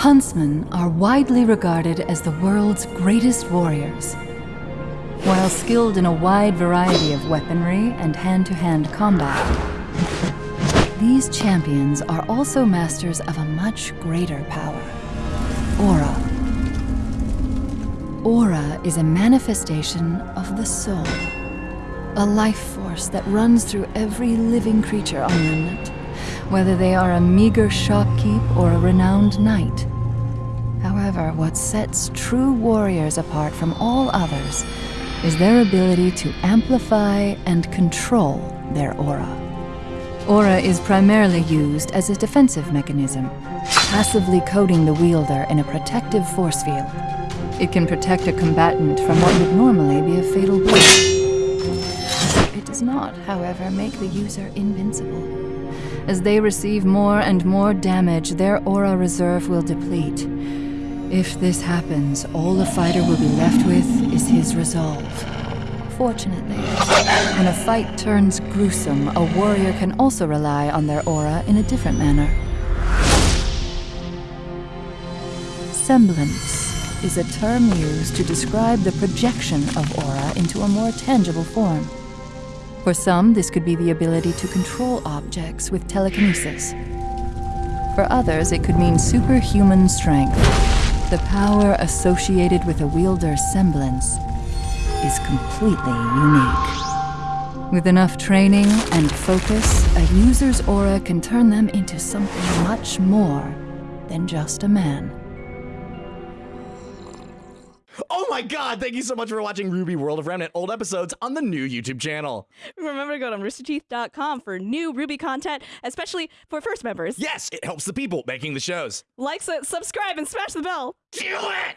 Huntsmen are widely regarded as the world's greatest warriors. While skilled in a wide variety of weaponry and hand-to-hand combat, these champions are also masters of a much greater power, Aura. Aura is a manifestation of the soul, a life force that runs through every living creature on Remnant, whether they are a meager shopkeep or a renowned knight. However, what sets true warriors apart from all others is their ability to amplify and control their aura. Aura is primarily used as a defensive mechanism, passively coating the wielder in a protective force field. It can protect a combatant from what would normally be a fatal blow. It does not, however, make the user invincible. As they receive more and more damage, their aura reserve will deplete. If this happens, all the fighter will be left with is his resolve. Fortunately, when a fight turns gruesome, a warrior can also rely on their aura in a different manner. Semblance is a term used to describe the projection of aura into a more tangible form. For some, this could be the ability to control objects with telekinesis. For others, it could mean superhuman strength. The power associated with a wielder's semblance is completely unique. With enough training and focus, a user's aura can turn them into something much more than just a man. My god, thank you so much for watching RWBY World of Remnant old episodes on the new YouTube channel. Remember to go to roosterteeth.com for new RWBY content, especially for first members. Yes, it helps the people making the shows. Like, su- subscribe, and smash the bell. Do it!